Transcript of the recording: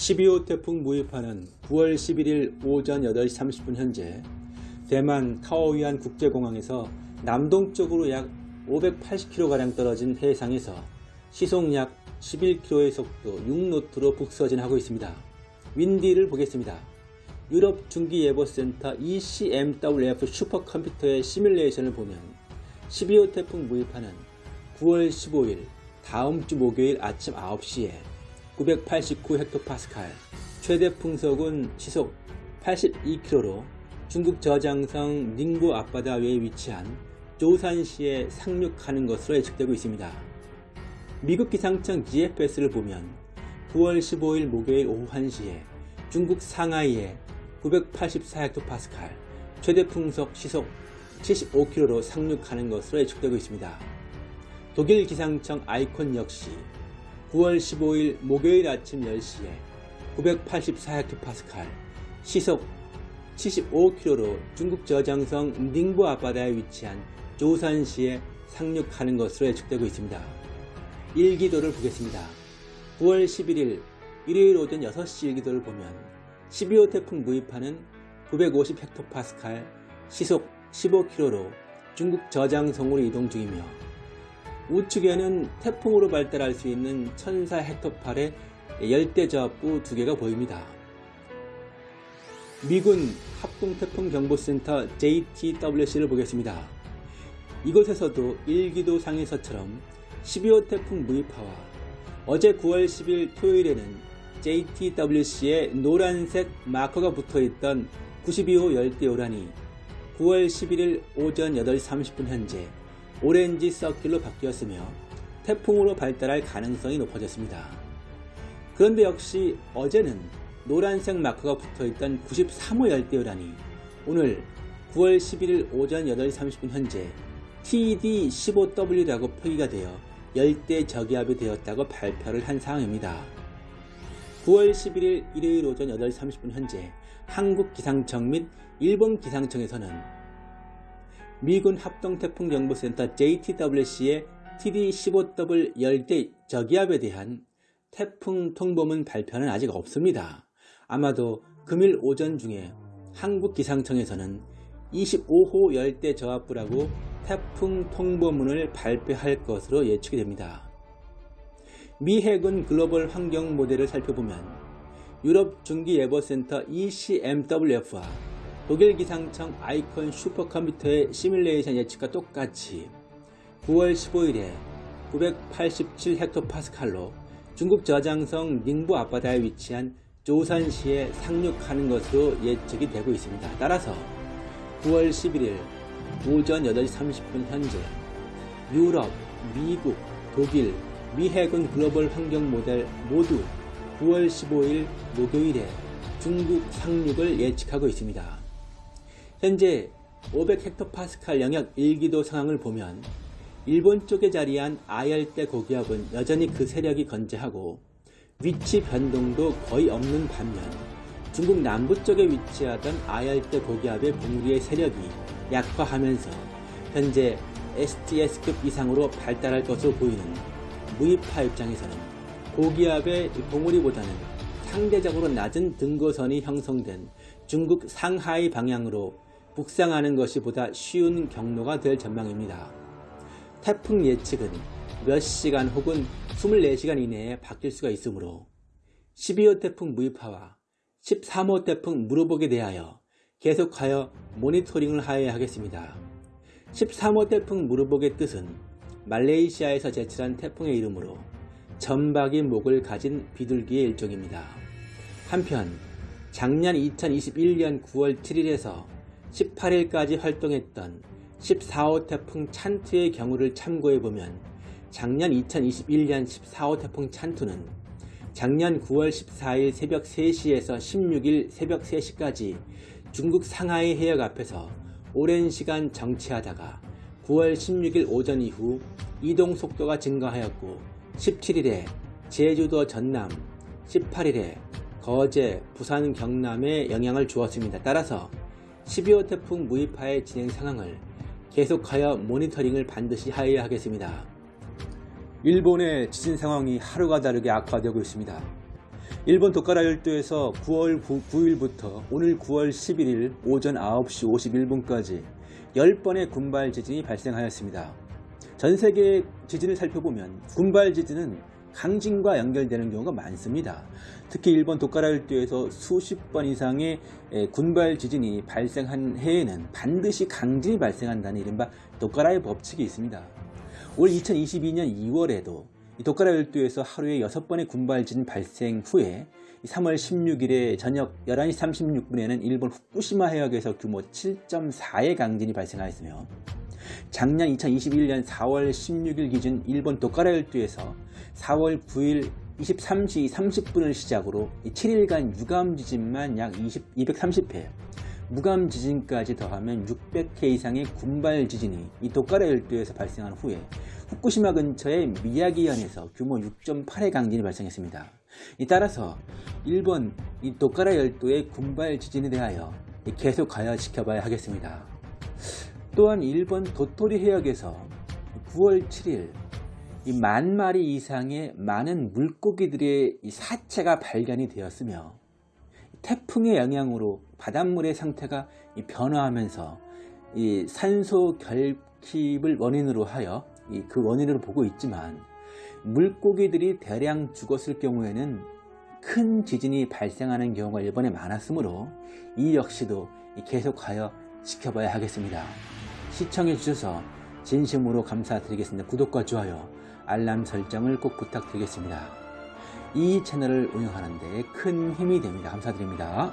12호 태풍 무이파는 9월 11일 오전 8시 30분 현재 대만 타오위안 국제공항에서 남동쪽으로 약 580km가량 떨어진 해상에서 시속 약 11km의 속도 6노트로 북서진하고 있습니다. 윈디를 보겠습니다. 유럽 중기예보센터 ECMWF 슈퍼컴퓨터의 시뮬레이션을 보면 12호 태풍 무이파는 9월 15일 다음 주 목요일 아침 9시에 989헥토파스칼 최대 풍속은 시속 82km로 중국 저장성 닝보 앞바다 위에 위치한 조산시에 상륙하는 것으로 예측되고 있습니다. 미국 기상청 GFS를 보면 9월 15일 목요일 오후 1시에 중국 상하이에 984헥토파스칼 최대 풍속 시속 75km로 상륙하는 것으로 예측되고 있습니다. 독일 기상청 아이콘 역시 9월 15일 목요일 아침 10시에 984헥토파스칼 시속 75km로 중국 저장성 닝보 앞바다에 위치한 조산시에 상륙하는 것으로 예측되고 있습니다. 일기도를 보겠습니다. 9월 11일 일요일 오전 6시 일기도를 보면 12호 태풍 무이파는 950헥토파스칼 시속 15km로 중국 저장성으로 이동 중이며 우측에는 태풍으로 발달할 수 있는 1004헥토팔의 열대저압부 두 개가 보입니다. 미군 합동태풍경보센터 JTWC를 보겠습니다. 이곳에서도 일기도 상에서처럼 12호 태풍 무이파와 어제 9월 10일 토요일에는 JTWC에 노란색 마커가 붙어있던 92호 열대요란이 9월 11일 오전 8시 30분 현재 오렌지 서킷로 바뀌었으며 태풍으로 발달할 가능성이 높아졌습니다. 그런데 역시 어제는 노란색 마크가 붙어있던 93호 열대요란이 오늘 9월 11일 오전 8시 30분 현재 TD15W라고 표기가 되어 열대 저기압이 되었다고 발표를 한 상황입니다. 9월 11일 일요일 오전 8시 30분 현재 한국기상청 및 일본 기상청에서는 미군 합동태풍경보센터 JTWC의 TD15W 열대 저기압에 대한 태풍 통보문 발표는 아직 없습니다. 아마도 금일 오전 중에 한국기상청에서는 25호 열대 저압부라고 태풍 통보문을 발표할 것으로 예측이 됩니다. 미 해군 글로벌 환경 모델을 살펴보면 유럽 중기예보센터 ECMWF와 독일 기상청 아이콘 슈퍼컴퓨터의 시뮬레이션 예측과 똑같이 9월 15일에 987헥토파스칼로 중국 저장성 닝보 앞바다에 위치한 조산시에 상륙하는 것으로 예측이 되고 있습니다. 따라서 9월 11일 오전 8시 30분 현재 유럽, 미국, 독일, 미 해군 글로벌 환경 모델 모두 9월 15일 목요일에 중국 상륙을 예측하고 있습니다. 현재 500헥토파스칼 영역 1기도 상황을 보면 일본 쪽에 자리한 아열대 고기압은 여전히 그 세력이 건재하고 위치 변동도 거의 없는 반면 중국 남부 쪽에 위치하던 아열대 고기압의 봉우리의 세력이 약화하면서 현재 STS급 이상으로 발달할 것으로 보이는 무이파 입장에서는 고기압의 봉우리보다는 상대적으로 낮은 등고선이 형성된 중국 상하이 방향으로 북상하는 것이 보다 쉬운 경로가 될 전망입니다. 태풍 예측은 몇 시간 혹은 24시간 이내에 바뀔 수가 있으므로 12호 태풍 무이파와 13호 태풍 무르복에 대하여 계속하여 모니터링을 하여야 하겠습니다. 13호 태풍 무르복의 뜻은 말레이시아에서 제출한 태풍의 이름으로 점박이 목을 가진 비둘기의 일종입니다. 한편 작년 2021년 9월 7일에서 18일까지 활동했던 14호 태풍 찬투의 경우를 참고해보면 작년 2021년 14호 태풍 찬투는 작년 9월 14일 새벽 3시에서 16일 새벽 3시까지 중국 상하이 해역 앞에서 오랜 시간 정체하다가 9월 16일 오전 이후 이동 속도가 증가하였고 17일에 제주도 전남, 18일에 거제, 부산, 경남에 영향을 주었습니다. 따라서 12호 태풍 무이파의 진행 상황을 계속하여 모니터링을 반드시 하여야 하겠습니다. 일본의 지진 상황이 하루가 다르게 악화되고 있습니다. 일본 도카라 열도에서 9월 9, 일부터 오늘 9월 11일 오전 9시 51분까지 10번의 군발 지진이 발생하였습니다. 전 세계 지진을 살펴보면 군발 지진은 강진과 연결되는 경우가 많습니다. 특히 일본 도카라 열도에서 수십 번 이상의 에, 군발 지진이 발생한 해에는 반드시 강진이 발생한다는 이른바 도카라의 법칙이 있습니다. 올 2022년 2월에도 도카라 열도에서 하루에 6번의 군발 지진 발생 후에 3월 16일에 저녁 11시 36분에는 일본 후쿠시마 해역에서 규모 7.4의 강진이 발생하였으며 작년 2021년 4월 16일 기준 일본 도카라 열도에서 4월 9일 23시 30분을 시작으로 7일간 유감 지진만 약 20, 230회, 무감 지진까지 더하면 600회 이상의 군발 지진이 이 도카라 열도에서 발생한 후에 후쿠시마 근처의 미야기현에서 규모 6.8의 강진이 발생했습니다. 이 따라서 일본 이 도카라 열도의 군발 지진에 대하여 계속하여 지켜봐야 하겠습니다. 또한 일본 도토리 해역에서 9월 7일 이 만 마리 이상의 많은 물고기들의 이 사체가 발견이 되었으며 태풍의 영향으로 바닷물의 상태가 이 변화하면서 이 산소 결핍을 원인으로 하여 이그 원인으로 보고 있지만 물고기들이 대량 죽었을 경우에는 큰 지진이 발생하는 경우가 일본에 많았으므로 이 역시도 이 계속하여 지켜봐야 하겠습니다. 시청해 주셔서 진심으로 감사드리겠습니다. 구독과 좋아요, 알람 설정을 꼭 부탁드리겠습니다. 이 채널을 운영하는 데 큰 힘이 됩니다. 감사드립니다.